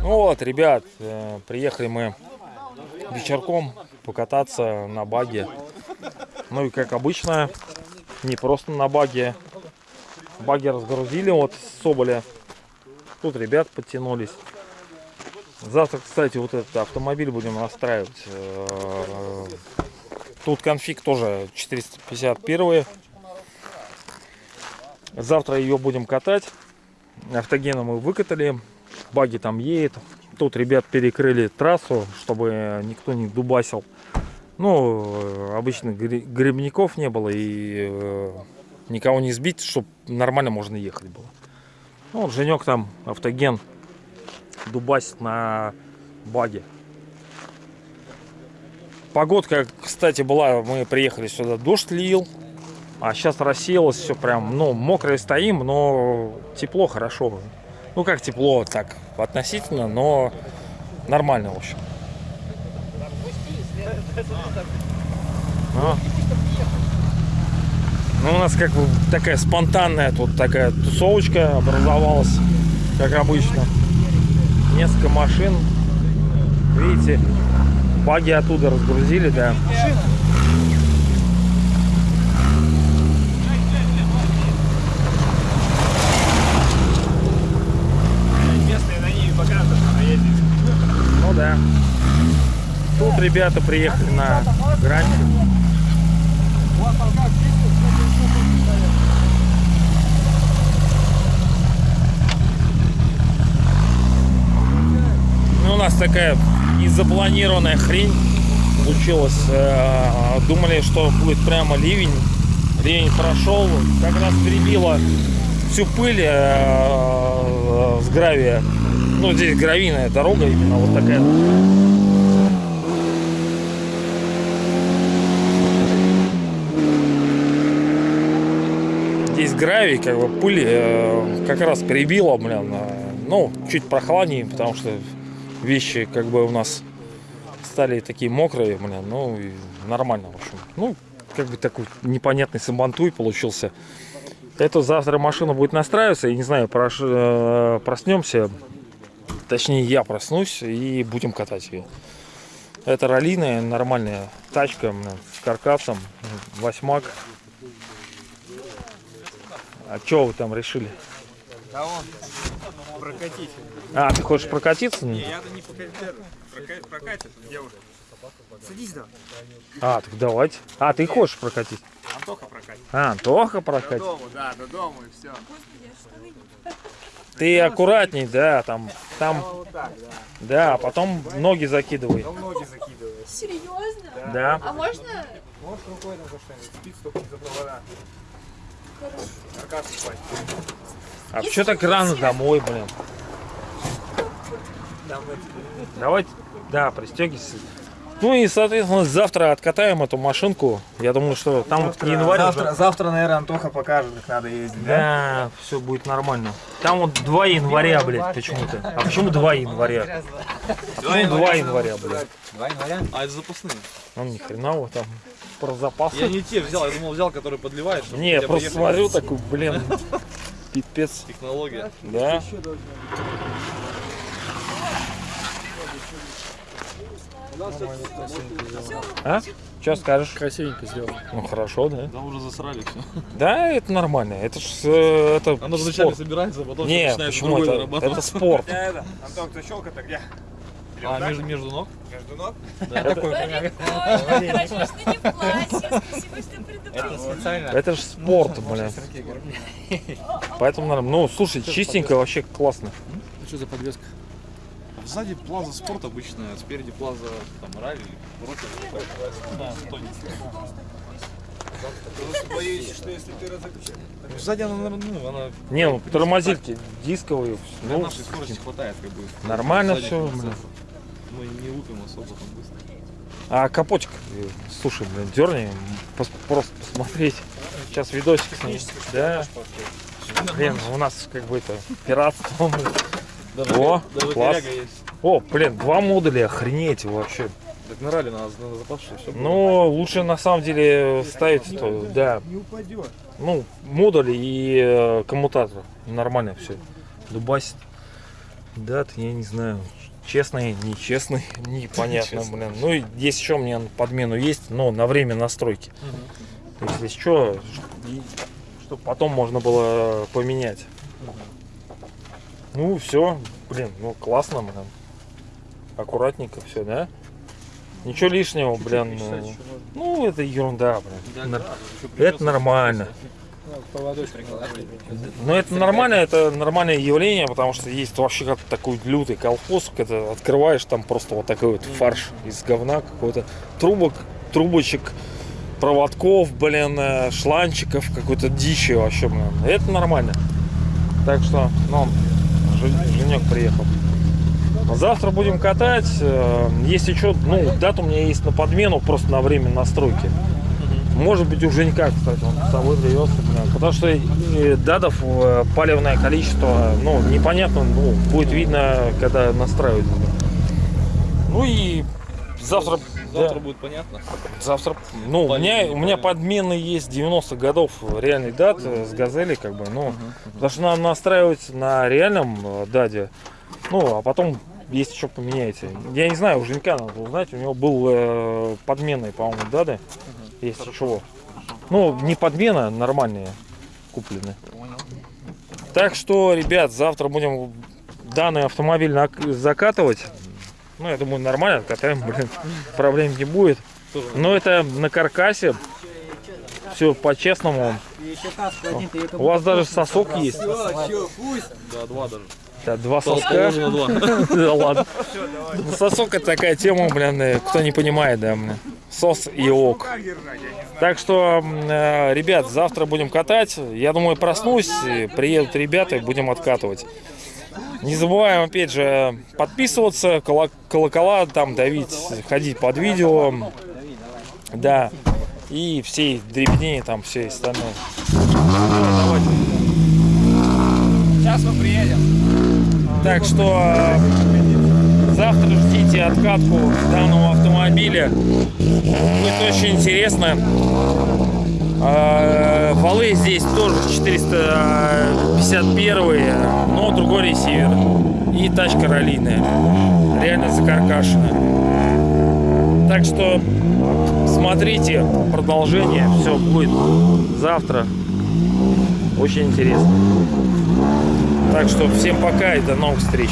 Ну вот, ребят, э, приехали мы вечерком покататься на баге. Ну и как обычно, не просто на баге. Баги разгрузили вот с Соболя. Тут ребят подтянулись. Завтра, кстати, вот этот автомобиль будем настраивать. Э, Тут конфиг тоже 451. Завтра ее будем катать. Автогена мы выкатали. Баги там едет. Тут ребят перекрыли трассу, чтобы никто не дубасил. Ну, обычно грибников не было и э, никого не сбить, чтобы нормально можно ехать было. Ну, вот Женек там автоген дубасит на баге. Погодка, кстати, была, мы приехали сюда, дождь лил, а сейчас рассеялось все прям, ну, мокрые стоим, но тепло, хорошо. Ну, как тепло, так, относительно, но нормально, в общем. А. Ну, у нас как бы такая спонтанная тут такая тусовочка образовалась, как обычно. Несколько машин. Видите, баги оттуда разгрузили, да. Ну да. Тут ребята приехали на грань. Ну, у нас такая незапланированная хрень случилась. Э, думали, что будет прямо ливень. Ливень прошел, как раз перебило всю пыль э, с гравия. Ну, здесь гравийная дорога именно вот такая. Здесь гравий, как бы пыль э, как раз перебила, блин. Ну, чуть прохладнее, потому что вещи как бы у нас стали такие мокрые, блин, ну и нормально, в общем. Ну, как бы такой непонятный сабантуй получился. Это завтра машина будет настраиваться, и не знаю, прош... Э, проснемся, точнее я проснусь и будем катать ее. Это раллиная, нормальная тачка с каркасом, восьмак. А что вы там решили? Он прокатить. А, ты хочешь прокатиться? Не, я не прокатит девушка. Садись, да. А, так давайте. А, ты хочешь прокатить? Антоха прокатит. А, Антоха До прокатит. дому, да, до дома и все. Ты аккуратней, да, там, там, Вот так, да. да, а потом ноги закидывай. Ноги закидывает. Серьезно? Да. А можно? Можешь рукой там за что-нибудь, спит только не за провода. Каркас упасть. А что так рано домой, блин? Давайте, да, пристегивайся. Ну и, соответственно, завтра откатаем эту машинку. Я думаю, что там вот к январю завтра, уже- завтра, наверное, Антоха покажет, как надо ездить, да? Да, все будет нормально. Там вот 2 января, блядь, почему-то. А почему 2 января? Почему 2 января, блядь? 2 января? А это запасные. Ну, ни хрена вот там про запасы. Я не те взял, я думал взял, который подливает. Не, я просто смотрю такой, блин, пипец. Технология. Да. А? Что скажешь? Красивенько сделано. Ну хорошо, да. Да уже засрали все. Да, это нормально. Это ж э, это Оно вначале спорт. собирается, а потом Не, начинает почему другой это? Это спорт. Я это, Антон, кто щелка-то где? А, между, между ног? Между ног? Прикольно. Хорошо, что не в. Спасибо, что специально. Это же спорт, блин. Поэтому нормально. Ну, слушай, чистенько, вообще классно. Что за подвеска? Сзади плаза спорт обычная, спереди плаза там ралли, рокер. Да. Боюсь, что если ты разобьешь... Сзади она, наверное, ну, она Не, ну тормозильки дисковые. для Ну, нашей скорости хватает как бы. нормально все, блин. Мы не лупим особо там быстро. А капотик, э, слушай, блин, дерни, пос- просто посмотреть. Сейчас видосик с ним. Да. Блин, у нас как бы это пиратство. Даже, О, даже класс. О, блин, два модуля, охренеть вообще. Так на ралли надо, надо запас, что все. Но лучше на самом деле ставить, то, да, Не упадет. ну, модули и э, коммутатор. Нормально все. Дубасит. Дат, я не знаю. Честный, нечестный, непонятно, Нечестный. блин. Ну и есть еще у меня подмену есть, но на время настройки. То есть, если что, чтобы потом можно было поменять. Ну, все, блин, ну классно, блин. Аккуратненько все, да? Ничего лишнего, блин. Ну, ну, это ерунда, блин. Нар- Это нормально. Поводочек. Но это нормально, это нормальное явление, потому что есть вообще как такой лютый колхоз, когда открываешь там просто вот такой вот фарш из говна какой-то, трубок, трубочек, проводков, блин, э, шланчиков, какой-то дичи вообще, блин. Это нормально. Так что, ну, Жен- Женек приехал. Завтра будем катать. э, Если что, ну, дата у меня есть на подмену, просто на время настройки. Может быть, у Женька, кстати, он с собой привез. Потому что датов э, палевное количество, ну, непонятно, ну, будет видно, когда настраивать. Ну и завтра, Завтра да, будет понятно. завтра, ну, у меня, у меня подмены есть 90 годов реальный дат э, с газели, как бы, ну, потому что надо настраивать на реальном э, даде, ну, а потом, если что, поменяете. Я не знаю, у Женька надо узнать, у него был э, подменный, по-моему, дады, если чего. Ну, не подмена, нормальные куплены. Так что, ребят, завтра будем данный автомобиль закатывать. Ну, я думаю, нормально катаем, блин, проблем не будет. Но это на каркасе. Все по-честному. У вас даже сосок есть. Да, два даже. Да, два соска. Да ладно. Ну, Сосок это такая тема, блин, э, кто не понимает, да, блин. Сос и ок. Так что, э, ребят, завтра будем катать. Я думаю, проснусь, приедут ребята и будем откатывать. Не забываем, опять же, подписываться, кола- колокола там давить, ходить под видео. Да. И всей дребедени там все остальное. Сейчас мы приедем. Так что э, завтра ждите откатку данного автомобиля. Будет очень интересно. Э, Валы здесь тоже 451, но другой ресивер. И тачка раллийная. Реально закаркашенная. Так что смотрите продолжение. Все будет завтра. Очень интересно. Так что всем пока и до новых встреч.